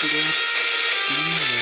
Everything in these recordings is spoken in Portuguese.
くれ。いいね。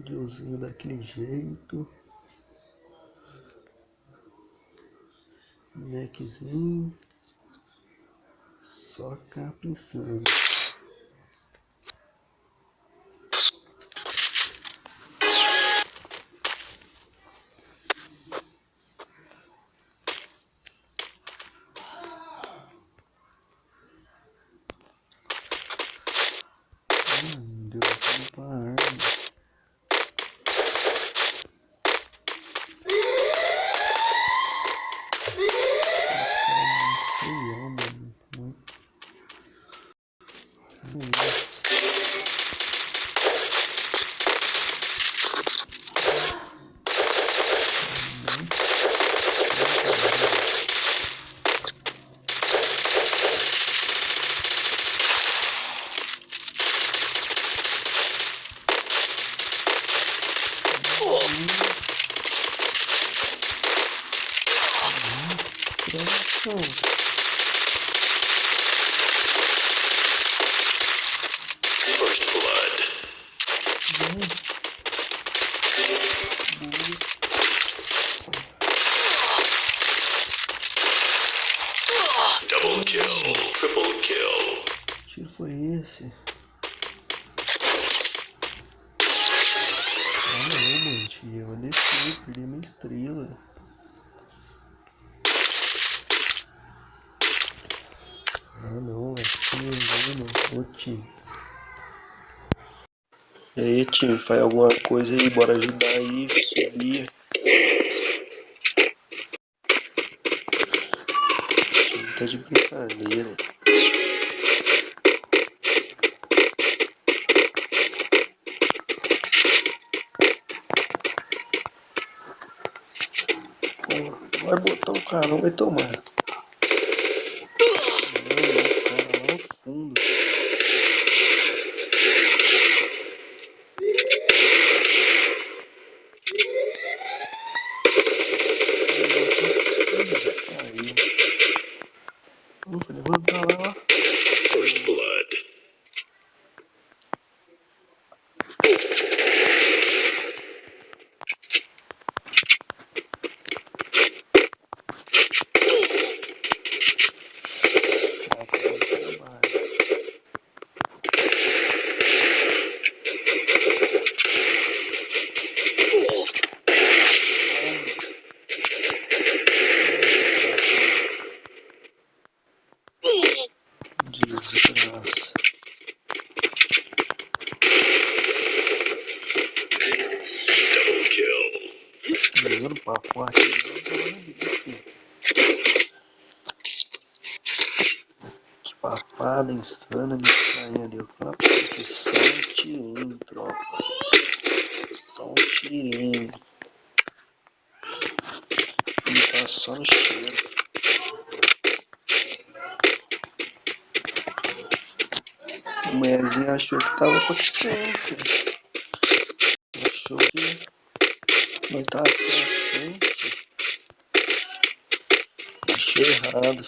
Videozinho daquele jeito. Maczinho. Só capriçando. deu tempo pra arma. Esse cara é muito feião, mano. Muito. Nossa. First blood. Double kill, triple kill. Que tiro foi esse? Ah não, mano. Eu desci, perdi minha estrela. Ah não, é time mano. Ô time. E aí time, faz alguma coisa aí, bora ajudar aí, subir. tá de brincadeira. Botar o carão, vai tomar. Kill. Jogando pra forte. Que papada insana me saindo ali. Você, só um tirinho, tropa. Só um tirinho. E tá só no cheiro. A mulherzinha achou que tava frente. Achou que não tava frente. Achei errado.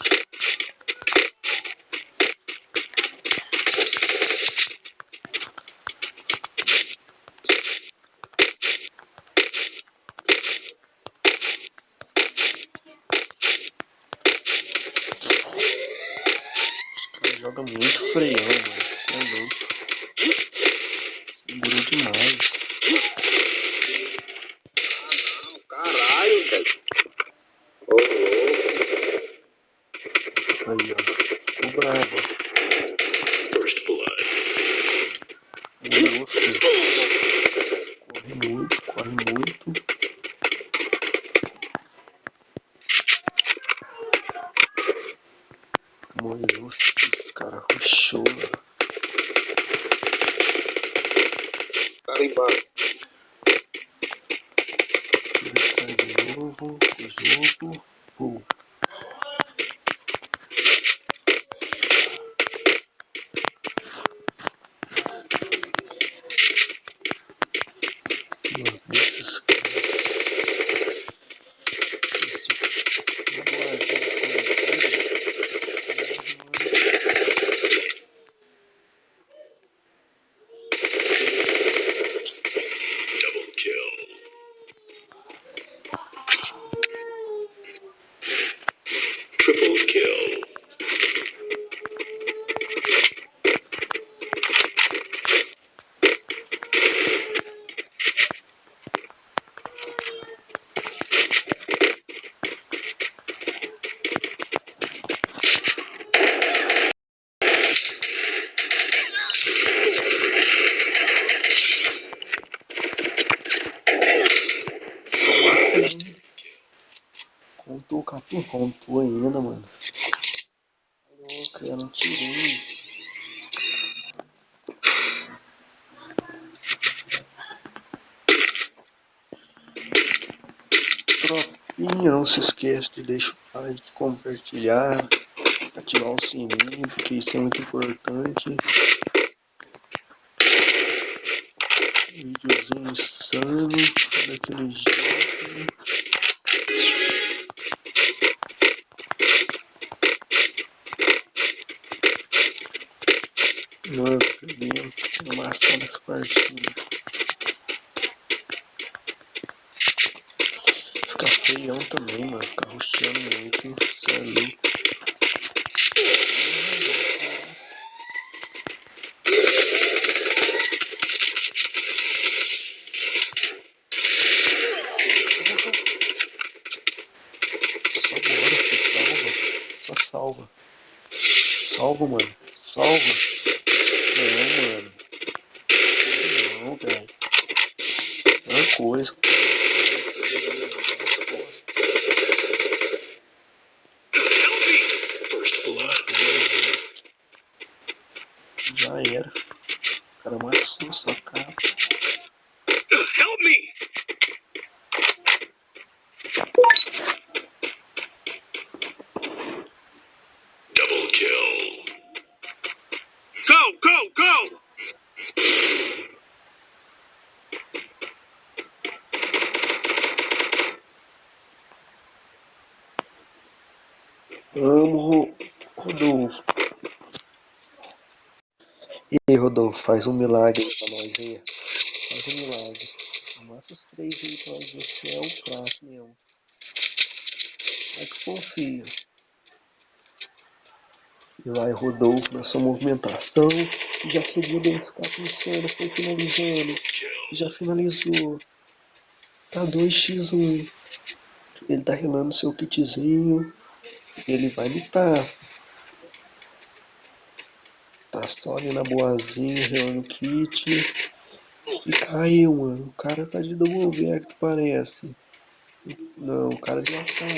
joga muito freião, mano. É louco. Segura demais. Não, caralho, velho. Ô, louco. Aí, ó. O brabo. First blood. O de novo o Capim? Contou ainda, mano. Louco, eu não tirei. Tropinha, não se esqueça de deixar o like, compartilhar, ativar o sininho, porque isso é muito importante. Videozinho insano, daquele jeito. Mano, perdemos. Amassando essa partida. Fica feião também, mano. Fica rosteando muito. Cê é louco. Só. Salva. Só. Salva, mano. Salva. Não, mano. Não, velho. É uma coisa. First blood. Já era. O cara amassou sua cara. Help me! Double kill. Go, go, go! Amo Ro- Rodolfo. E aí, Rodolfo, faz um milagre pra nós aí. Faz um milagre. Amassa os três aí pra nós ver se é o prato mesmo. É que confia. E vai Rodolfo na sua movimentação. Já subiu dentro escape insano, foi finalizando. Já finalizou. Tá 2x1. Ele tá relando seu kitzinho. Ele vai lutar. Ali na boazinha, o kit. E caiu, mano. O cara tá de double que parece. Não, o cara deu a cara.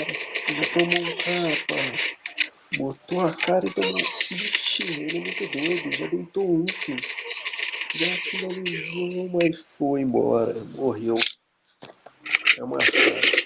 Ele tomou um capa. Botou a cara e tomou. Ixi, ele é muito doido. Já deitou um. Já finalizou, mas foi embora. Morreu. É amassado. Foi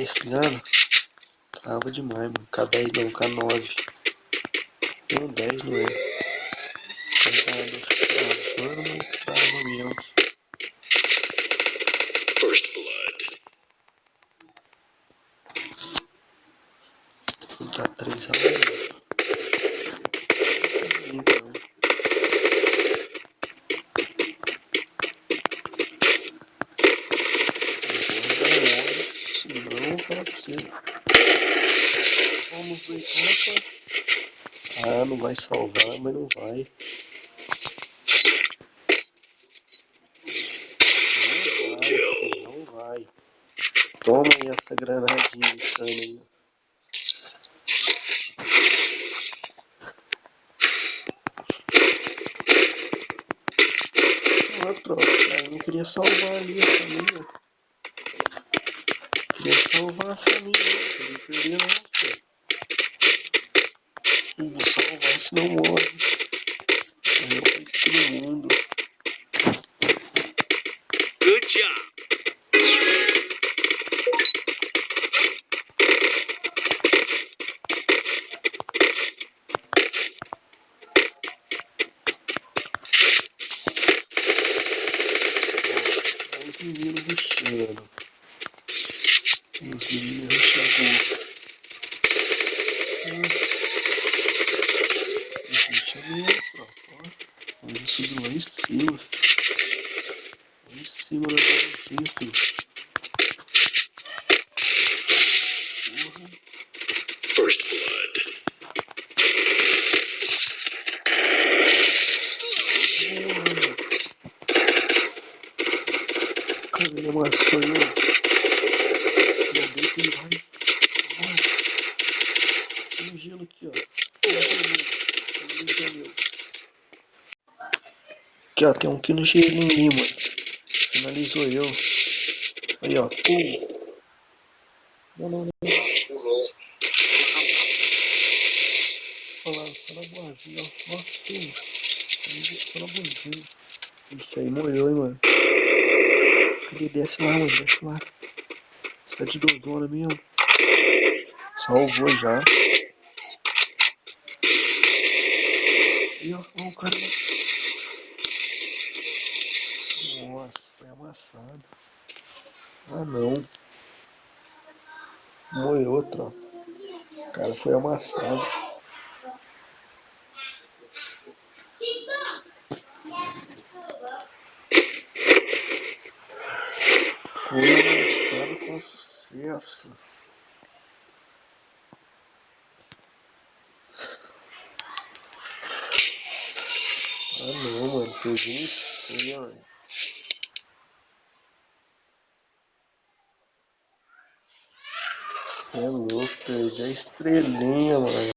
10 esse ano, tava demais, mano. K10 não, K9. Não, 10 não é. Tava, tava, tava, tava, Pra você. Vamos ver capa. Ah, não vai salvar, mas não vai. Não vai, não vai. Toma aí essa granadinha insana aí. Ah, troca, eu não queria salvar ali a família. Salvar a família, não queria perder não, filho. Eu vou salvar, senão morre. Morreu pra todo mundo. Good job. Olha os meninos rushando. Os meninos rushando. Ruxa mesmo, tropa. ó. Vamos subir lá em cima. Lá em cima da filho. Porra. First blood. Um gelo aqui, ó. Tem um aqui no gelinho mano. Finalizou eu. Aí, ó. Pum. Não, não, não. Pulou. Olha lá, só na boazinha, ó. Nossa, pum. Só na boazinha. Isso aí molhou, hein, mano. Cadê? Desce lá, mano. Desce lá. Você tá de dozona mesmo. Salvou já. E ó, ó, o cara. Foi. Ah não. Moeu outro. O cara foi amassado. Foi amassado com sucesso. Ah não, mano. Perdi uma estrela, velho. É louco, perdi a estrelinha, mano.